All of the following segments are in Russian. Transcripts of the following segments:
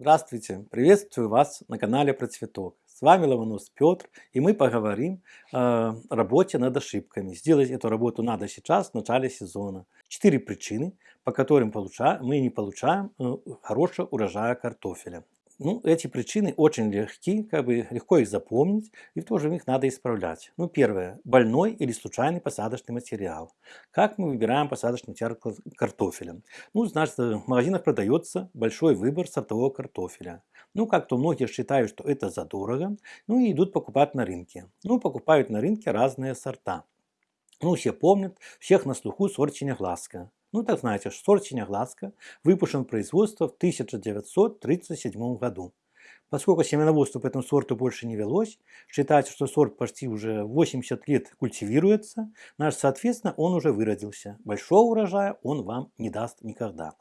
Здравствуйте! Приветствую вас на канале Про Цветок. С вами Ломонос Петр, и мы поговорим о работе над ошибками. Сделать эту работу надо сейчас, в начале сезона. Четыре причины, по которым мы не получаем э, хорошего урожая картофеля. Ну, эти причины очень легки, как бы легко их запомнить, и в то же их надо исправлять. Ну, первое. Больной или случайный посадочный материал. Как мы выбираем посадочный материал картофеля? Ну, значит, в магазинах продается большой выбор сортового картофеля. Ну, как-то многие считают, что это задорого, ну и идут покупать на рынке. Ну, покупают на рынке разные сорта. Ну, все помнят, всех на слуху сорт Синеглазка. Ну, так знаете, сорт Синеглазка выпущен в производство в 1937 году. Поскольку семеноводство по этому сорту больше не велось, считается, что сорт почти уже 80 лет культивируется, наш, соответственно, он уже выродился. Большого урожая он вам не даст никогда.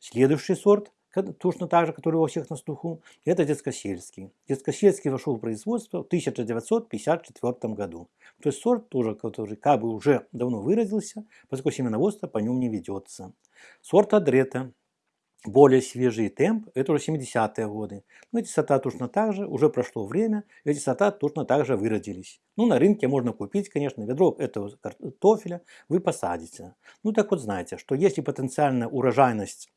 Следующий сорт точно так же, который у всех на слуху, это детскосельский. Детскосельский вошел в производство в 1954 году. То есть сорт тоже, который как бы уже давно выразился, поскольку семеноводство по нему не ведется. Сорт Адрета, более свежий темп, это уже 70-е годы. Но эти сорта точно так же, уже прошло время, эти сорта точно так же выродились. Ну, на рынке можно купить, конечно, ведро этого картофеля вы посадите. Ну, так вот знаете, что если потенциальная урожайность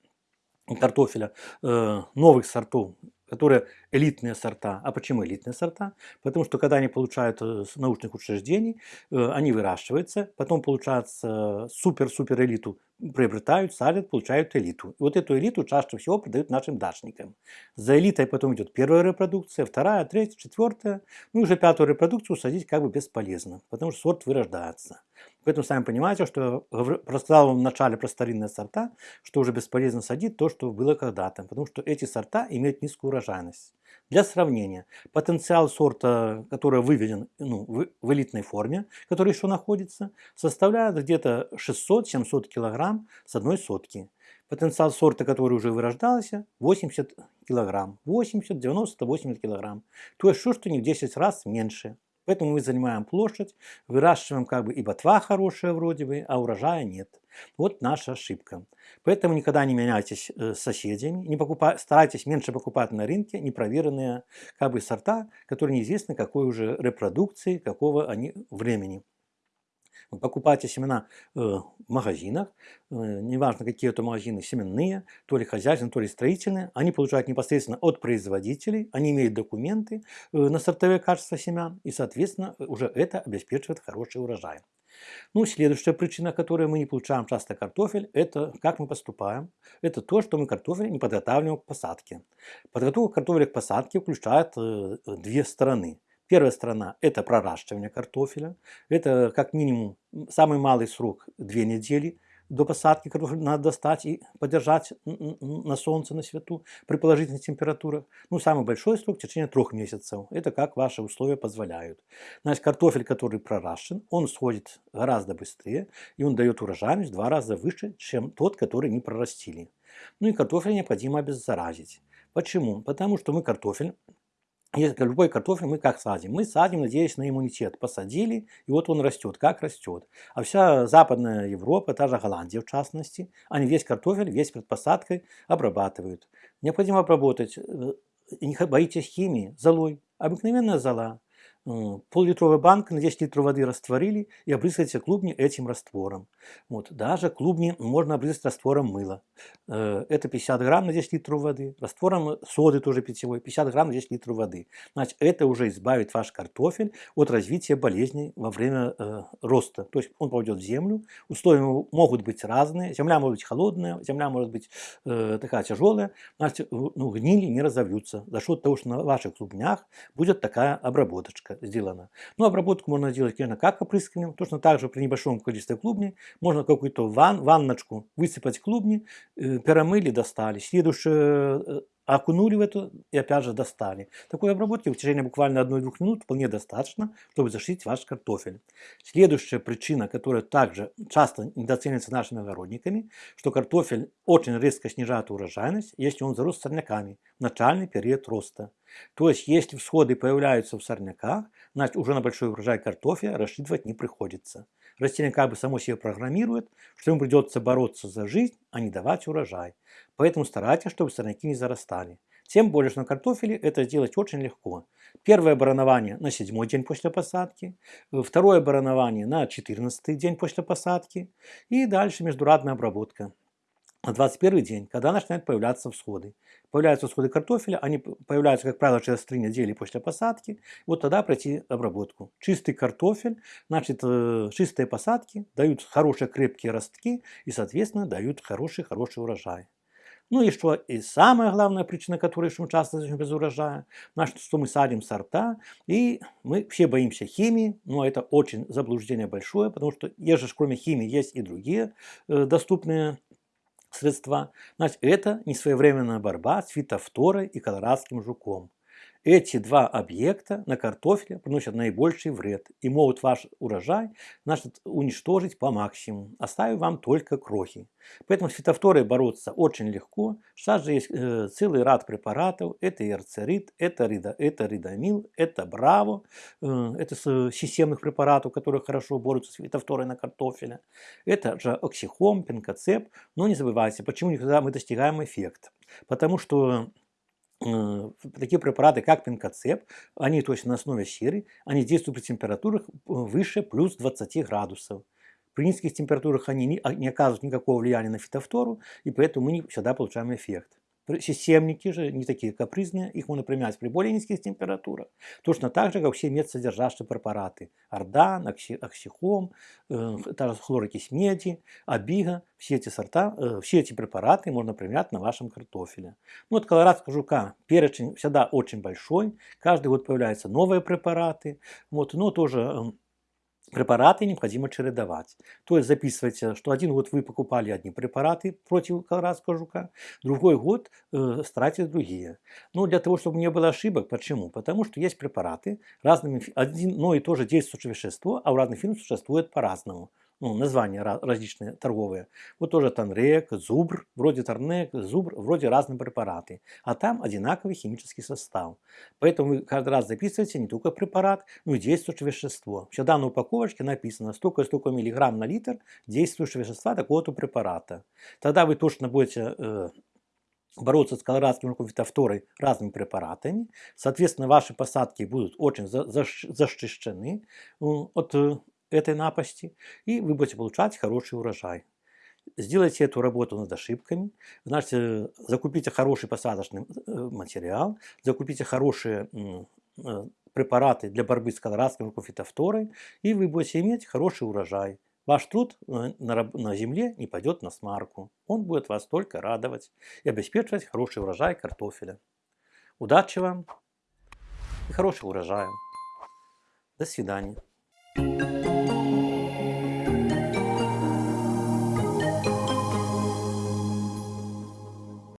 картофеля э, новых сортов, которые элитные сорта. А почему элитные сорта? Потому что когда они получают э, с научных учреждений, э, они выращиваются, потом получается супер-супер элиту приобретают, садят, получают элиту. И вот эту элиту чаще всего продают нашим дачникам. За элитой потом идет первая репродукция, вторая, третья, четвертая. Ну уже пятую репродукцию садить как бы бесполезно, потому что сорт вырождается. Поэтому сами понимаете, что рассказал в начале про старинные сорта, что уже бесполезно садить то, что было когда-то, потому что эти сорта имеют низкую урожайность. Для сравнения, потенциал сорта, который выведен ну, в, элитной форме, который еще находится, составляет где-то 600-700 кг с одной сотки. Потенциал сорта, который уже вырождался, 80 кг. 80, 90, 80 кг. То есть, что, что не в 10 раз меньше. Поэтому мы занимаем площадь, выращиваем как бы и ботва хорошая вроде бы, а урожая нет. Вот наша ошибка. Поэтому никогда не меняйтесь э, с соседями, не покупай, старайтесь меньше покупать на рынке непроверенные как бы сорта, которые неизвестны какой уже репродукции, какого они времени. Покупайте семена э, в магазинах, э, неважно какие это магазины, семенные, то ли хозяйственные, то ли строительные, они получают непосредственно от производителей, они имеют документы э, на сортовое качество семян, и, соответственно, уже это обеспечивает хороший урожай. Ну, следующая причина, которой мы не получаем часто картофель, это как мы поступаем. Это то, что мы картофель не подготавливаем к посадке. Подготовка картофеля к посадке включает две стороны. Первая сторона – это проращивание картофеля. Это как минимум самый малый срок – две недели до посадки картофеля надо достать и подержать на солнце, на свету при положительных температурах. Ну, самый большой срок – в течение трех месяцев. Это как ваши условия позволяют. Значит, картофель, который проращен, он сходит гораздо быстрее, и он дает урожайность в два раза выше, чем тот, который не прорастили. Ну и картофель необходимо обеззаразить. Почему? Потому что мы картофель если любой картофель мы как садим? Мы садим, надеясь на иммунитет. Посадили, и вот он растет, как растет. А вся Западная Европа, та же Голландия в частности, они весь картофель, весь перед посадкой обрабатывают. Необходимо обработать. Э, не боитесь химии, золой. Обыкновенная зола. Э, пол-литровая банка на 10 литров воды растворили и обрызгайте клубни этим раствором. Вот. Даже клубни можно обрызгать раствором мыла. Э, это 50 грамм на 10 литров воды. Раствором соды тоже питьевой 50 грамм на 10 литров воды. Значит, это уже избавит ваш картофель от развития болезней во время э, роста. То есть он попадет в землю, условия могут быть разные. Земля может быть холодная, земля может быть такая тяжелая. Значит, ну, гнили не разовьются за счет того, что на ваших клубнях будет такая обработочка сделана. Ну, обработку можно делать, конечно, как опрыскиванием. Точно так же при небольшом количестве клубней можно какую-то ван, ванночку высыпать клубни, э, перемыли, достали. Следующее э, окунули в эту и опять же достали. Такой обработки в течение буквально 1-2 минут вполне достаточно, чтобы защитить ваш картофель. Следующая причина, которая также часто недооценивается нашими огородниками, что картофель очень резко снижает урожайность, если он зарос сорняками в начальный период роста. То есть, если всходы появляются в сорняках, значит уже на большой урожай картофеля рассчитывать не приходится. Растение как бы само себе программирует, что ему придется бороться за жизнь, а не давать урожай. Поэтому старайтесь, чтобы сорняки не зарастали. Тем более, что на картофеле это сделать очень легко. Первое баранование на седьмой день после посадки, второе баранование на 14 день после посадки и дальше междурадная обработка на 21 день, когда начинают появляться всходы. Появляются всходы картофеля, они появляются, как правило, через 3 недели после посадки. Вот тогда пройти обработку. Чистый картофель, значит, э, чистые посадки дают хорошие крепкие ростки и, соответственно, дают хороший-хороший урожай. Ну и что, и самая главная причина, которой мы часто без урожая, значит, что мы садим сорта, и мы все боимся химии, но это очень заблуждение большое, потому что, же, кроме химии, есть и другие э, доступные средства, значит, это несвоевременная борьба с фитофторой и колорадским жуком. Эти два объекта на картофеле приносят наибольший вред и могут ваш урожай значит, уничтожить по максимуму, оставив вам только крохи. Поэтому с фитофторой бороться очень легко. Сейчас же есть э, целый ряд препаратов. Это эрцерит, это, рида, это ридамил, это браво. Э, это с системных препаратов, которые хорошо борются с фитофторой на картофеле. Это же оксихом, пенкоцеп. Но не забывайте, почему никогда мы достигаем эффект. Потому что Э, такие препараты, как пинкоцеп, они точно на основе серы, они действуют при температурах э, выше плюс 20 градусов. При низких температурах они не, а, не оказывают никакого влияния на фитофтору, и поэтому мы не всегда получаем эффект. Системники же не такие капризные, их можно применять при более низких температурах. Точно так же, как все медсодержащие препараты. Ордан, окси, оксихом, э, хлорокись меди, абига. Все эти сорта, э, все эти препараты можно применять на вашем картофеле. Ну вот колорадского жука перечень всегда очень большой. Каждый год появляются новые препараты. Вот, но тоже... Э, препараты необходимо чередовать. То есть записывайте, что один год вы покупали одни препараты против колорадского жука, другой год э, старайтесь другие. Но для того, чтобы не было ошибок, почему? Потому что есть препараты, разными, одно и то же действующее вещество, а у разных фирм существует по-разному ну, названия различные торговые. Вот тоже Танрек, Зубр, вроде Тарнек, Зубр, вроде разные препараты. А там одинаковый химический состав. Поэтому вы каждый раз записываете не только препарат, но и действующее вещество. Всегда на упаковочке написано столько-столько миллиграмм на литр действующего вещества такого-то препарата. Тогда вы точно будете э, бороться с колорадским фитофторой разными препаратами. Соответственно, ваши посадки будут очень защищены от э, этой напасти, и вы будете получать хороший урожай. Сделайте эту работу над ошибками, значит, э, закупите хороший посадочный э, материал, закупите хорошие э, препараты для борьбы с колорадской фитофторой, и вы будете иметь хороший урожай. Ваш труд на земле не пойдет на смарку. Он будет вас только радовать и обеспечивать хороший урожай картофеля. Удачи вам и хорошего урожая. До свидания.